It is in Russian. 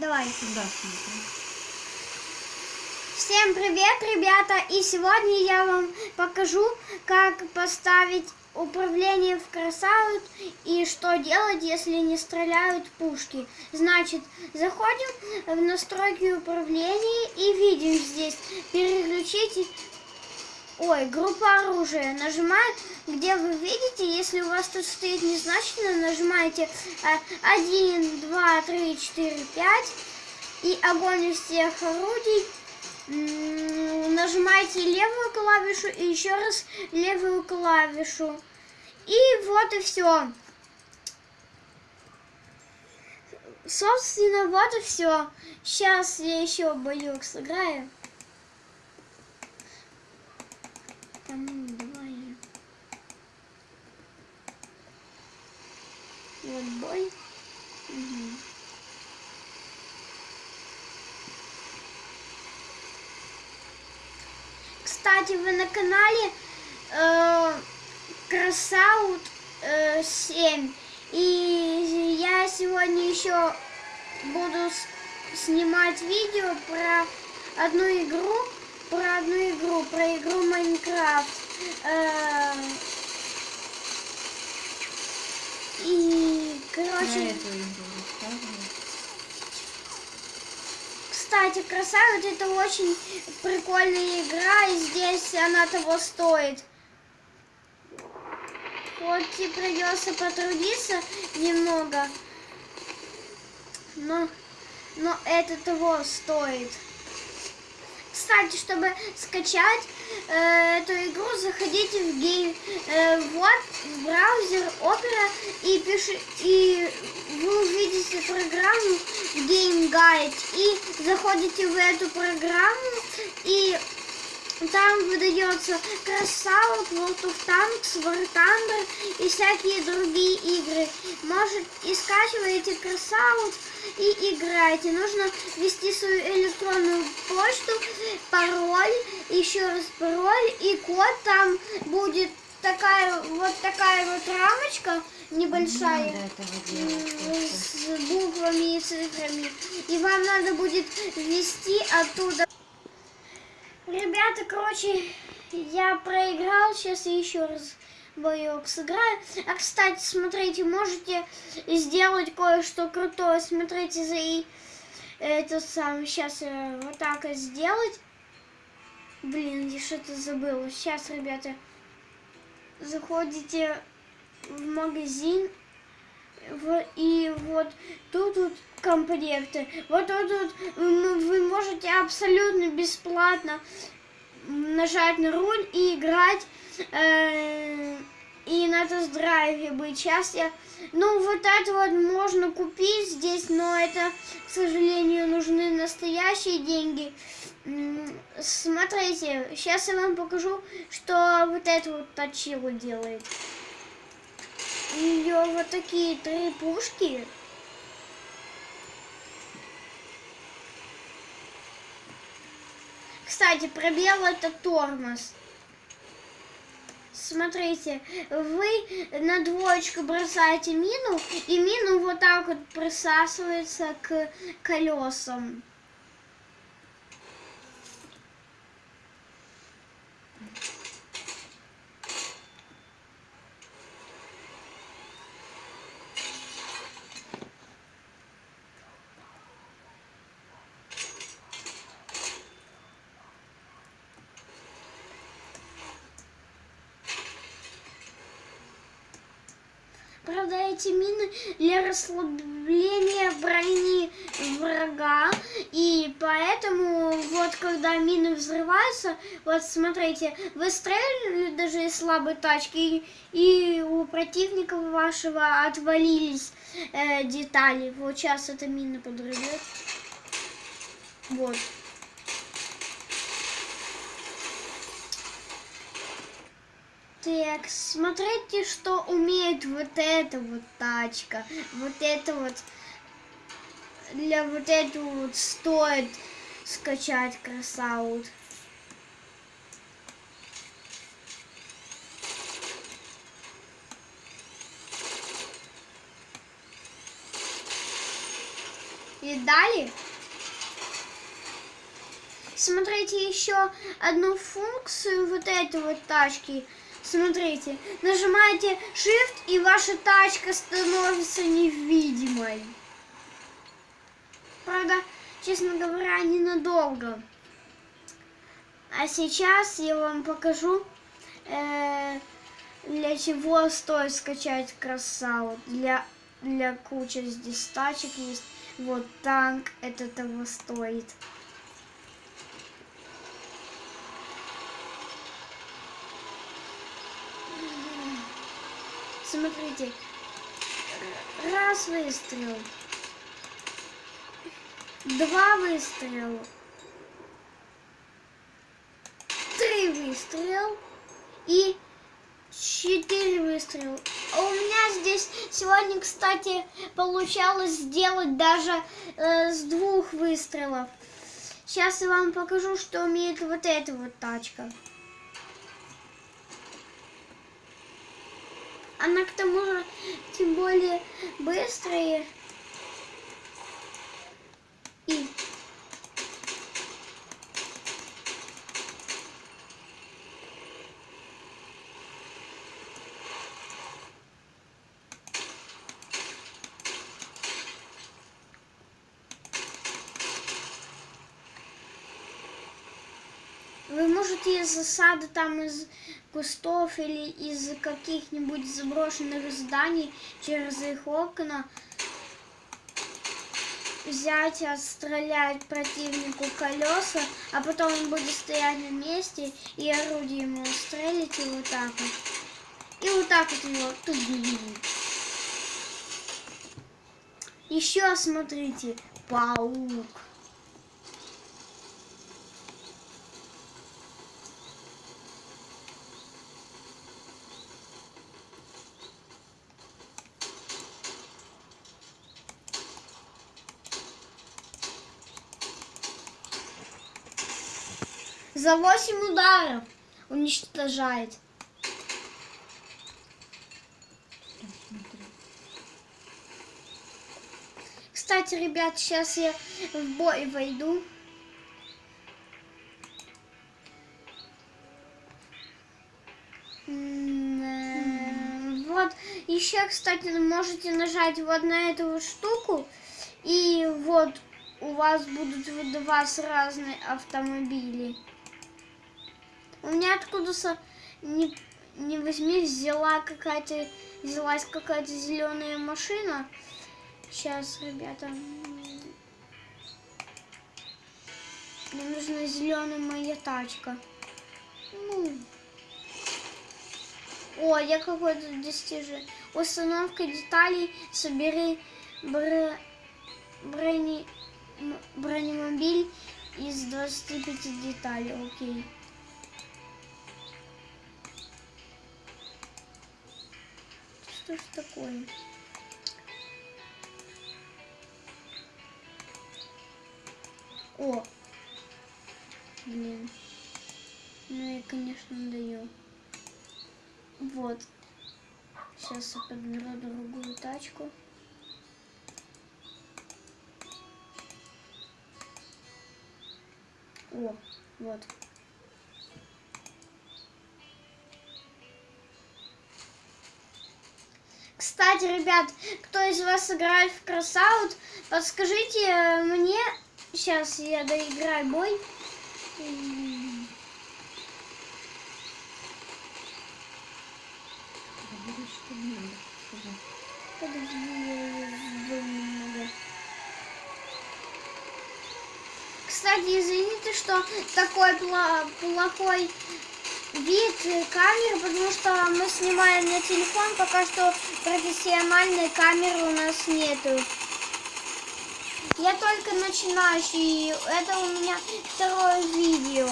Давай. Да, смотри. Всем привет, ребята! И сегодня я вам покажу, как поставить управление в красаут и что делать, если не стреляют пушки. Значит, заходим в настройки управления и видим здесь переключить Ой, группа оружия. Нажимаем, где вы видите, если у вас тут стоит незначительно, нажимаете 1, 2, 3, 4, 5 и огонь из всех орудий. Нажимаете левую клавишу и еще раз левую клавишу. И вот и все. Собственно, вот и все. Сейчас я еще боек сыграю. Там, давай. Вот бой. Угу. Кстати, вы на канале э, Красаут э, 7. И я сегодня еще буду снимать видео про одну игру, про одну игру, про игру Майнкрафт. Э, и, короче... Кстати, красавец это очень прикольная игра, и здесь она того стоит. Хоть и придется потрудиться немного, но, но это того стоит. Кстати, чтобы скачать э, эту игру, заходите в game, э, вот, в браузер Opera и пиши, и вы увидите программу Game Guide. И заходите в эту программу и там выдается Crossout, World of Tanks, War Thunder и всякие другие игры. Может, и скачиваете Crossout и играете. Нужно ввести свою электронную почту, пароль, еще раз пароль и код там будет такая вот такая вот рамочка небольшая с буквами и цифрами. И вам надо будет ввести оттуда Ребята, короче, я проиграл. Сейчас я еще раз боек сыграю. А, кстати, смотрите, можете сделать кое-что крутое. Смотрите, за и это сам. Сейчас вот так сделать. Блин, я что-то забыла. Сейчас, ребята, заходите в магазин. И вот тут вот комплекты. Вот тут вот вы можете абсолютно бесплатно нажать на руль и играть э, и на тест-драйве быть. Сейчас я... Ну, вот это вот можно купить здесь, но это, к сожалению, нужны настоящие деньги. Смотрите, сейчас я вам покажу, что вот это вот точило делает ее вот такие три пушки. Кстати, пробел это тормоз. Смотрите, вы на двоечку бросаете мину, и мину вот так вот присасывается к колесам. Правда, эти мины для расслабления брони врага. И поэтому, вот когда мины взрываются, вот смотрите, вы стреляли даже из слабой тачки, и, у противника вашего отвалились э, детали. Вот сейчас эта мина подрывет. Вот. Так, смотрите, что умеет вот эта вот тачка. Вот это вот, для вот этого вот стоит скачать красаут. Видали? Смотрите еще одну функцию вот этой вот тачки. Смотрите, нажимаете Shift и ваша тачка становится невидимой. Правда, честно говоря, ненадолго. А сейчас я вам покажу, э, для чего стоит скачать красаву. Для, для кучи здесь тачек есть. Вот танк, это того стоит. Смотрите, раз выстрел, два выстрела, три выстрела и четыре выстрела. А у меня здесь сегодня, кстати, получалось сделать даже э, с двух выстрелов. Сейчас я вам покажу, что умеет вот эта вот тачка. Она к тому же тем более быстрая. И Вы можете из засады там из кустов или из каких-нибудь заброшенных зданий через их окна взять, отстрелять противнику колеса, а потом он будет стоять на месте и орудием его стрелять и вот так вот. И вот так вот его тут Еще смотрите, паук. За 8 ударов уничтожает. Кстати, ребят, сейчас я в бой войду. Вот, еще, кстати, можете нажать вот на эту штуку, и вот у вас будут выдаваться разные автомобили. У меня откуда-то не, не возьми, взяла какая-то, взялась какая-то зеленая машина. Сейчас, ребята, мне нужна зеленая моя тачка. Ну. О, я какой-то достижение. Установка деталей, собери бр... брони... бронемобиль из 25 деталей. Окей. Что ж такое? О! Блин. Ну я, конечно, даю. Вот. Сейчас я подберу другую тачку. О, вот. Кстати, ребят, кто из вас играет в Кросаут, подскажите мне, сейчас я доиграю бой. Кстати, извините, что такой плохой вид камеры, потому что мы снимаем на телефон, пока что профессиональной камеры у нас нету. Я только начинающий, это у меня второе видео.